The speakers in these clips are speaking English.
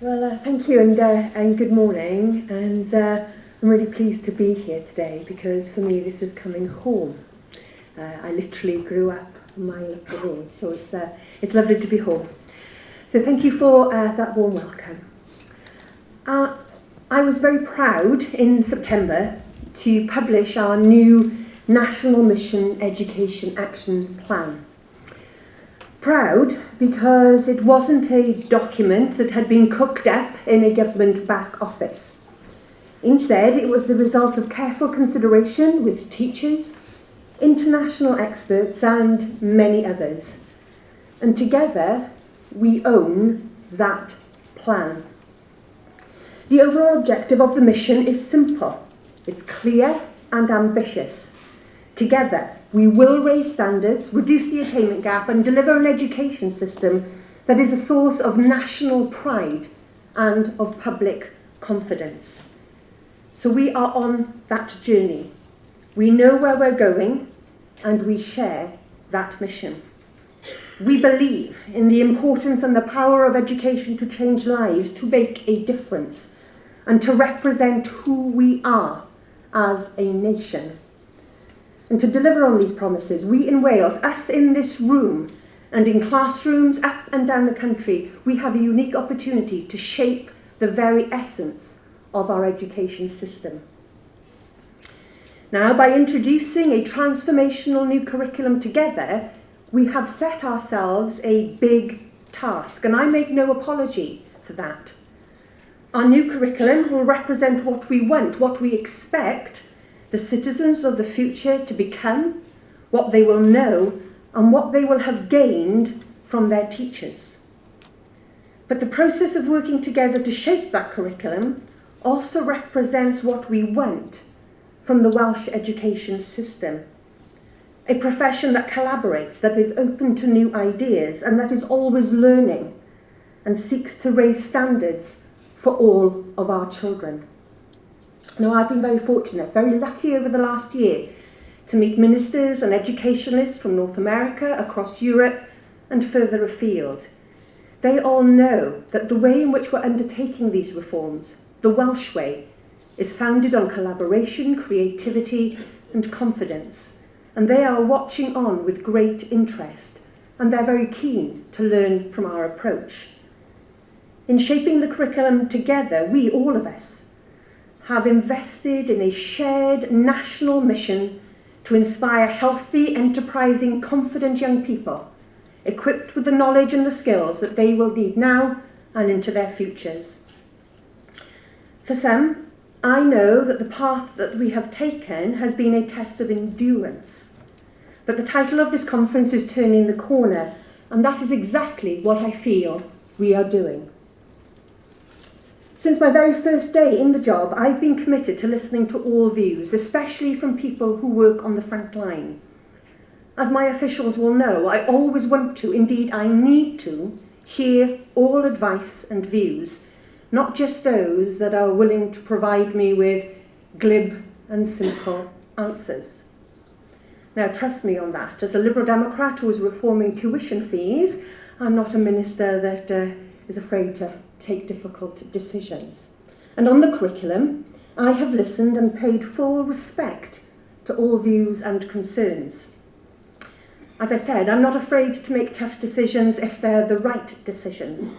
Well, uh, thank you and, uh, and good morning. And uh, I'm really pleased to be here today because for me this is coming home. Uh, I literally grew up a mile up the road, so it's, uh, it's lovely to be home. So thank you for uh, that warm welcome. I was very proud in September to publish our new National Mission Education Action Plan. Proud because it wasn't a document that had been cooked up in a government back office. Instead, it was the result of careful consideration with teachers, international experts and many others. And together, we own that plan. The overall objective of the mission is simple. It's clear and ambitious. Together, we will raise standards, reduce the attainment gap and deliver an education system that is a source of national pride and of public confidence. So we are on that journey. We know where we're going and we share that mission. We believe in the importance and the power of education to change lives, to make a difference, and to represent who we are as a nation. And to deliver on these promises, we in Wales, us in this room, and in classrooms up and down the country, we have a unique opportunity to shape the very essence of our education system. Now, by introducing a transformational new curriculum together, we have set ourselves a big task, and I make no apology for that. Our new curriculum will represent what we want, what we expect the citizens of the future to become, what they will know, and what they will have gained from their teachers. But the process of working together to shape that curriculum also represents what we want from the Welsh education system. A profession that collaborates, that is open to new ideas, and that is always learning and seeks to raise standards for all of our children. Now, I've been very fortunate, very lucky over the last year to meet ministers and educationalists from North America, across Europe, and further afield. They all know that the way in which we're undertaking these reforms, the Welsh way, is founded on collaboration, creativity, and confidence. And they are watching on with great interest, and they're very keen to learn from our approach. In shaping the curriculum together, we, all of us, have invested in a shared national mission to inspire healthy, enterprising, confident young people, equipped with the knowledge and the skills that they will need now and into their futures. For some, I know that the path that we have taken has been a test of endurance. But the title of this conference is Turning the Corner, and that is exactly what I feel we are doing. Since my very first day in the job, I've been committed to listening to all views, especially from people who work on the front line. As my officials will know, I always want to, indeed I need to, hear all advice and views, not just those that are willing to provide me with glib and simple answers. Now, trust me on that. As a Liberal Democrat who is reforming tuition fees, I'm not a minister that uh, is afraid to take difficult decisions. And on the curriculum, I have listened and paid full respect to all views and concerns. As I've said, I'm not afraid to make tough decisions if they're the right decisions.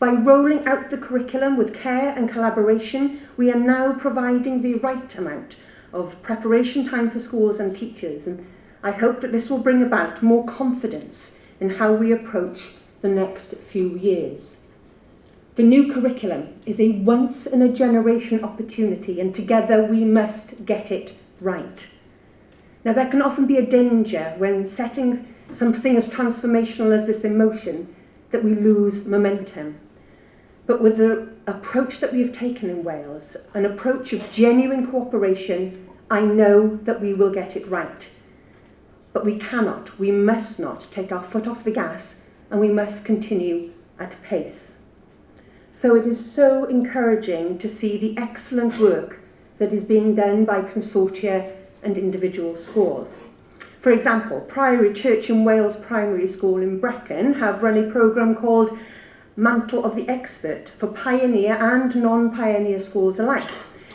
By rolling out the curriculum with care and collaboration, we are now providing the right amount of preparation time for schools and teachers, and I hope that this will bring about more confidence in how we approach the next few years. The new curriculum is a once in a generation opportunity and together we must get it right. Now there can often be a danger when setting something as transformational as this emotion that we lose momentum. But with the approach that we have taken in Wales, an approach of genuine cooperation, I know that we will get it right. But we cannot, we must not take our foot off the gas and we must continue at pace. So it is so encouraging to see the excellent work that is being done by consortia and individual schools. For example, Priory Church in Wales Primary School in Brecon have run a programme called mantle of the expert for pioneer and non-pioneer schools alike.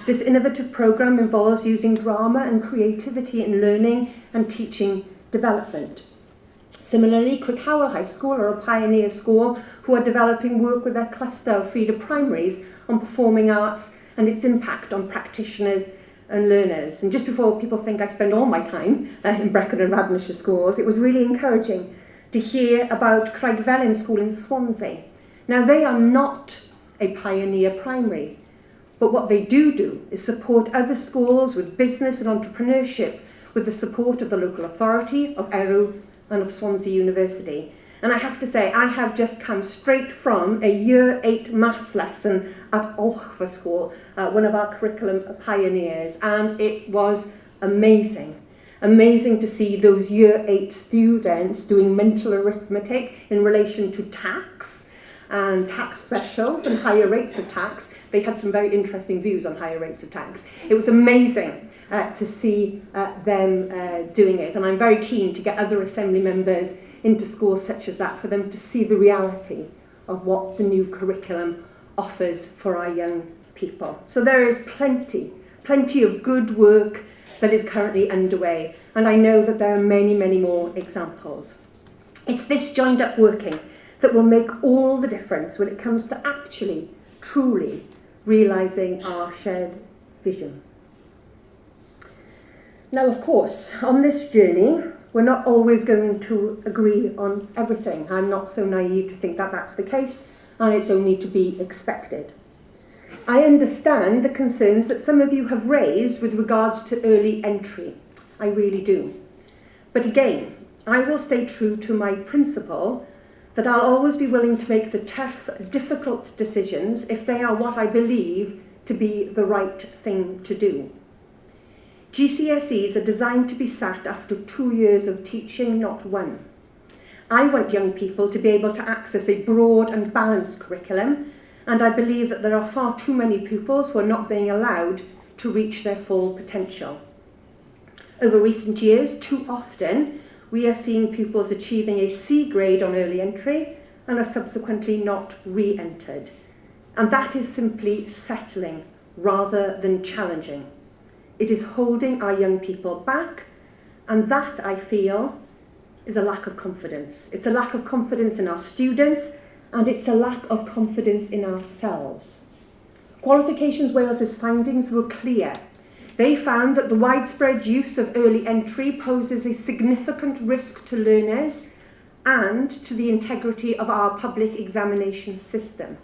This innovative programme involves using drama and creativity in learning and teaching development. Similarly, Crickhowell High School are a pioneer school who are developing work with their cluster of feeder primaries on performing arts and its impact on practitioners and learners. And just before people think I spend all my time uh, in Brecon and Radnorshire schools, it was really encouraging to hear about Craigfelen School in Swansea. Now, they are not a pioneer primary, but what they do do is support other schools with business and entrepreneurship with the support of the local authority, of ERW and of Swansea University. And I have to say, I have just come straight from a year eight maths lesson at Olchfa School, uh, one of our curriculum pioneers, and it was amazing. Amazing to see those year eight students doing mental arithmetic in relation to tax and tax thresholds and higher rates of tax. They had some very interesting views on higher rates of tax. It was amazing uh, to see uh, them uh, doing it, and I'm very keen to get other assembly members into schools such as that for them to see the reality of what the new curriculum offers for our young people. So there is plenty, plenty of good work that is currently underway, and I know that there are many, many more examples. It's this joined up working that will make all the difference when it comes to actually, truly realising our shared vision. Now, of course, on this journey, we're not always going to agree on everything. I'm not so naive to think that that's the case, and it's only to be expected. I understand the concerns that some of you have raised with regards to early entry. I really do. But again, I will stay true to my principle that I'll always be willing to make the tough, difficult decisions if they are what I believe to be the right thing to do. GCSEs are designed to be sat after two years of teaching, not one. I want young people to be able to access a broad and balanced curriculum, and I believe that there are far too many pupils who are not being allowed to reach their full potential. Over recent years, too often, we are seeing pupils achieving a C grade on early entry and are subsequently not re-entered. And that is simply settling rather than challenging. It is holding our young people back, and that, I feel, is a lack of confidence. It's a lack of confidence in our students, and it's a lack of confidence in ourselves. Qualifications Wales's findings were clear. They found that the widespread use of early entry poses a significant risk to learners and to the integrity of our public examination system.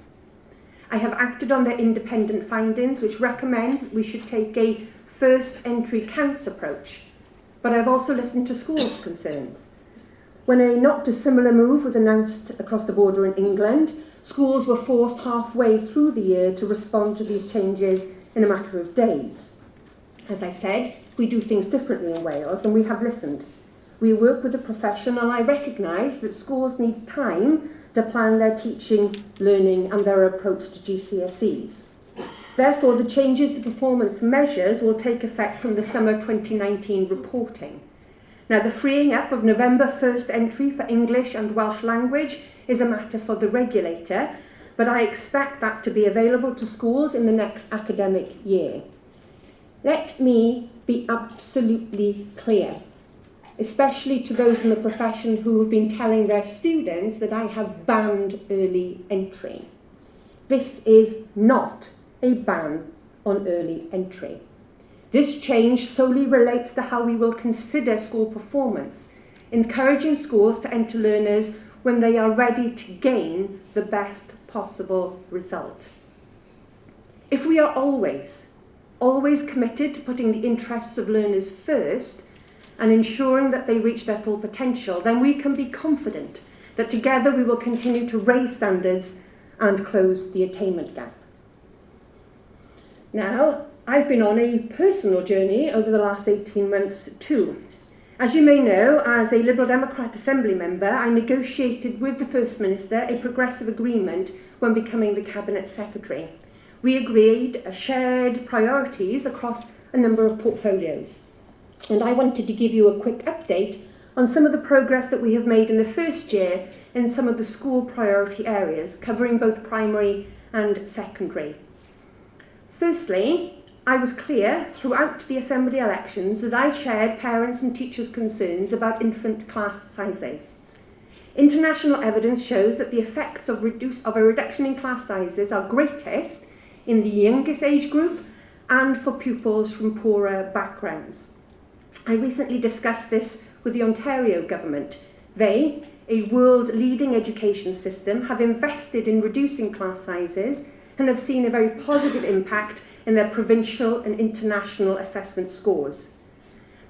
I have acted on their independent findings, which recommend we should take a first entry counts approach, but I've also listened to schools' concerns. When a not dissimilar move was announced across the border in England, schools were forced halfway through the year to respond to these changes in a matter of days. As I said, we do things differently in Wales and we have listened. We work with the profession and I recognise that schools need time to plan their teaching, learning and their approach to GCSEs. Therefore, the changes to performance measures will take effect from the summer 2019 reporting. Now, the freeing up of November 1st entry for English and Welsh language is a matter for the regulator, but I expect that to be available to schools in the next academic year. Let me be absolutely clear, especially to those in the profession who have been telling their students that I have banned early entry. This is not a ban on early entry. This change solely relates to how we will consider school performance, encouraging schools to enter learners when they are ready to gain the best possible result. If we are always, always committed to putting the interests of learners first and ensuring that they reach their full potential, then we can be confident that together we will continue to raise standards and close the attainment gap. Now, I've been on a personal journey over the last 18 months too. As you may know, as a Liberal Democrat Assembly member, I negotiated with the First Minister a progressive agreement when becoming the Cabinet Secretary. We agreed uh, shared priorities across a number of portfolios. And I wanted to give you a quick update on some of the progress that we have made in the first year in some of the school priority areas, covering both primary and secondary. Firstly, I was clear throughout the Assembly elections that I shared parents and teachers' concerns about infant class sizes. International evidence shows that the effects of, reduce, of a reduction in class sizes are greatest in the youngest age group and for pupils from poorer backgrounds. I recently discussed this with the Ontario government. They, a world-leading education system, have invested in reducing class sizes and have seen a very positive impact in their provincial and international assessment scores.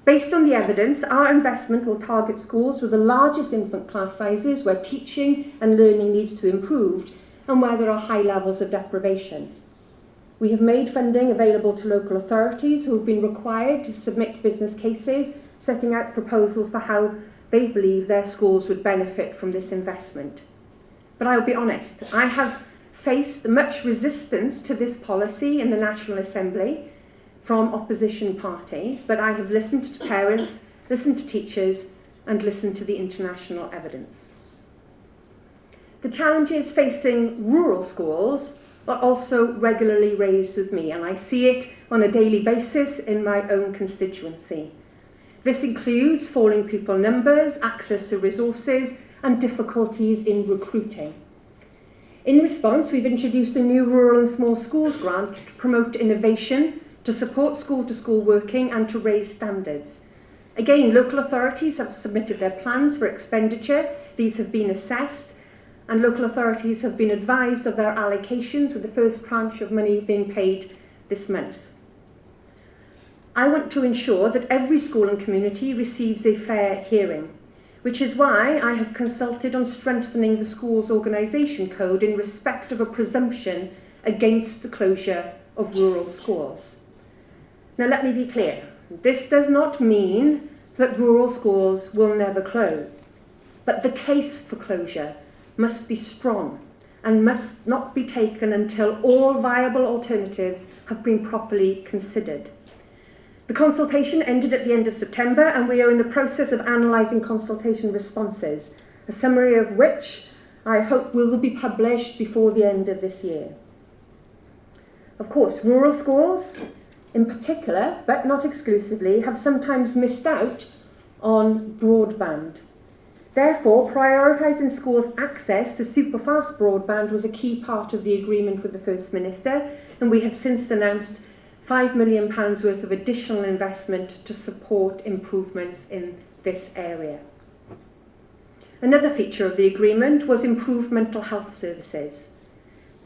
Based on the evidence, our investment will target schools with the largest infant class sizes where teaching and learning needs to improve and where there are high levels of deprivation. We have made funding available to local authorities who have been required to submit business cases setting out proposals for how they believe their schools would benefit from this investment. But I will be honest, I have faced much resistance to this policy in the National Assembly from opposition parties, but I have listened to parents, listened to teachers, and listened to the international evidence. The challenges facing rural schools are also regularly raised with me, and I see it on a daily basis in my own constituency. This includes falling pupil numbers, access to resources, and difficulties in recruiting. In response, we've introduced a new Rural and Small Schools grant to promote innovation to support school-to-school -school working and to raise standards. Again, local authorities have submitted their plans for expenditure. These have been assessed and local authorities have been advised of their allocations with the first tranche of money being paid this month. I want to ensure that every school and community receives a fair hearing, which is why I have consulted on strengthening the school's organisation code in respect of a presumption against the closure of rural schools. Now let me be clear, this does not mean that rural schools will never close, but the case for closure must be strong and must not be taken until all viable alternatives have been properly considered. The consultation ended at the end of September and we are in the process of analysing consultation responses, a summary of which I hope will be published before the end of this year. Of course, rural schools in particular, but not exclusively, have sometimes missed out on broadband. Therefore, prioritising schools' access to superfast broadband was a key part of the agreement with the First Minister, and we have since announced £5 million worth of additional investment to support improvements in this area. Another feature of the agreement was improved mental health services.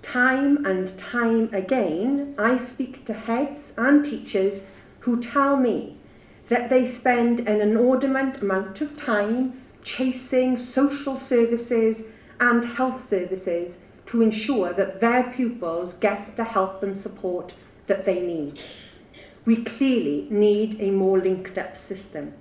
Time and time again, I speak to heads and teachers who tell me that they spend an inordinate amount of time chasing social services and health services to ensure that their pupils get the help and support that they need. We clearly need a more linked up system.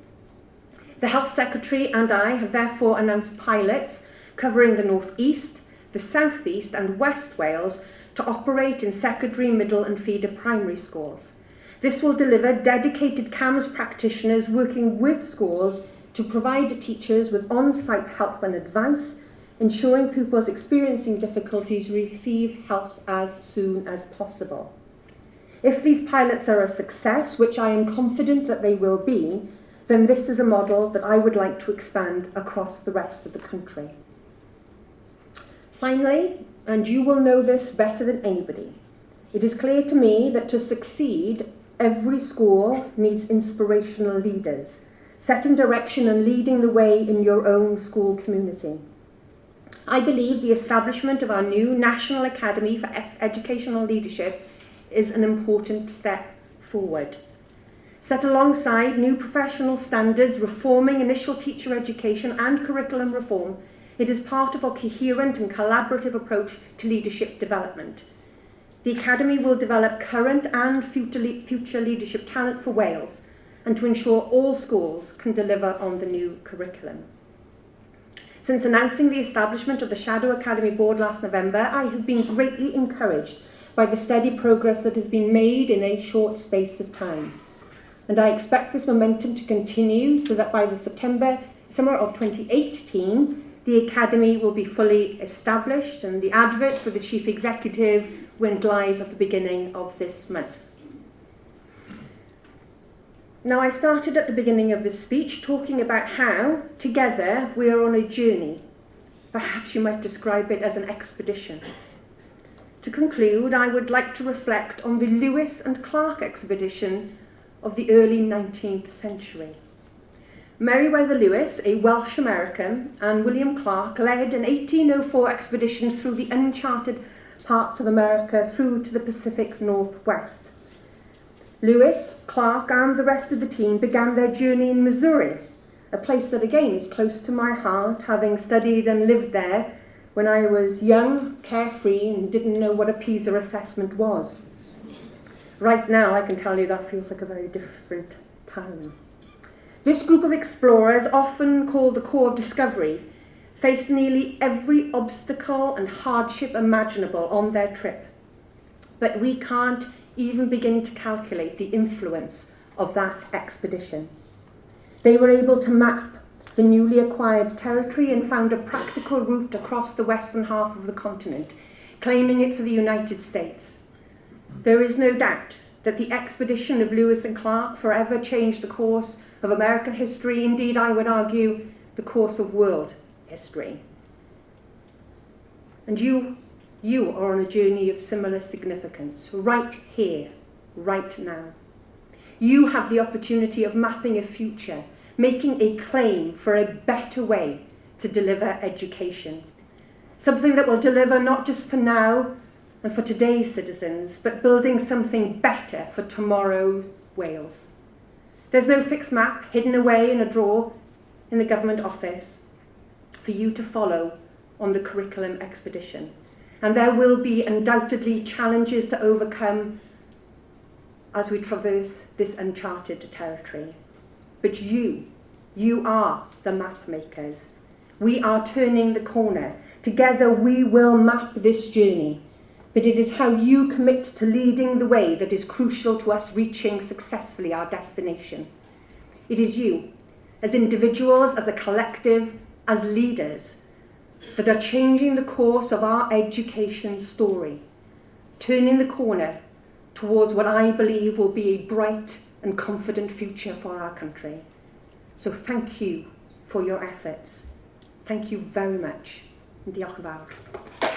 The Health Secretary and I have therefore announced pilots covering the North East, the South East and West Wales to operate in secondary, middle and feeder primary schools. This will deliver dedicated CAMHS practitioners working with schools to provide teachers with on-site help and advice, ensuring pupils experiencing difficulties receive help as soon as possible. If these pilots are a success, which I am confident that they will be, then this is a model that I would like to expand across the rest of the country. Finally, and you will know this better than anybody, it is clear to me that to succeed, every school needs inspirational leaders, setting direction and leading the way in your own school community. I believe the establishment of our new National Academy for Educational Leadership is an important step forward. Set alongside new professional standards, reforming initial teacher education and curriculum reform It is part of our coherent and collaborative approach to leadership development. The Academy will develop current and future leadership talent for Wales and to ensure all schools can deliver on the new curriculum. Since announcing the establishment of the Shadow Academy Board last November, I have been greatly encouraged by the steady progress that has been made in a short space of time. And I expect this momentum to continue so that by the September summer of 2018, the Academy will be fully established and the advert for the Chief Executive went live at the beginning of this month. Now, I started at the beginning of this speech talking about how, together, we are on a journey. Perhaps you might describe it as an expedition. To conclude, I would like to reflect on the Lewis and Clark expedition of the early 19th century. Meriwether Lewis, a Welsh American, and William Clark led an 1804 expedition through the uncharted parts of America through to the Pacific Northwest. Lewis, Clark, and the rest of the team began their journey in Missouri, a place that again is close to my heart, having studied and lived there when I was young, carefree, and didn't know what a PISA assessment was. Right now, I can tell you that feels like a very different time. This group of explorers, often called the Corps of Discovery, faced nearly every obstacle and hardship imaginable on their trip. But we can't even begin to calculate the influence of that expedition. They were able to map the newly acquired territory and found a practical route across the western half of the continent, claiming it for the United States. There is no doubt that the expedition of Lewis and Clark forever changed the course of American history, indeed, I would argue, the course of world history. And you, you are on a journey of similar significance, right here, right now. You have the opportunity of mapping a future, making a claim for a better way to deliver education. Something that will deliver not just for now and for today's citizens, but building something better for tomorrow's Wales. There's no fixed map hidden away in a drawer in the government office for you to follow on the curriculum expedition. And there will be undoubtedly challenges to overcome as we traverse this uncharted territory. But you, you are the map makers. We are turning the corner. Together we will map this journey but it is how you commit to leading the way that is crucial to us reaching successfully our destination. It is you, as individuals, as a collective, as leaders, that are changing the course of our education story, turning the corner towards what I believe will be a bright and confident future for our country. So thank you for your efforts. Thank you very much. Diolch yn fawr.